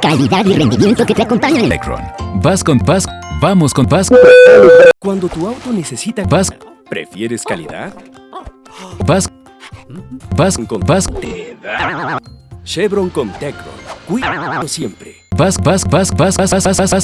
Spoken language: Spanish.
Calidad y rendimiento que te acompañan. Electron. Vas con Vas. Vamos con Vas. Cuando tu auto necesita... Vas. ¿Prefieres calidad? Vas. Vas con Vas. Chevron con Tecron. Cuidado siempre. Vas, vas, vas, vas, vas, vas, vas, vas.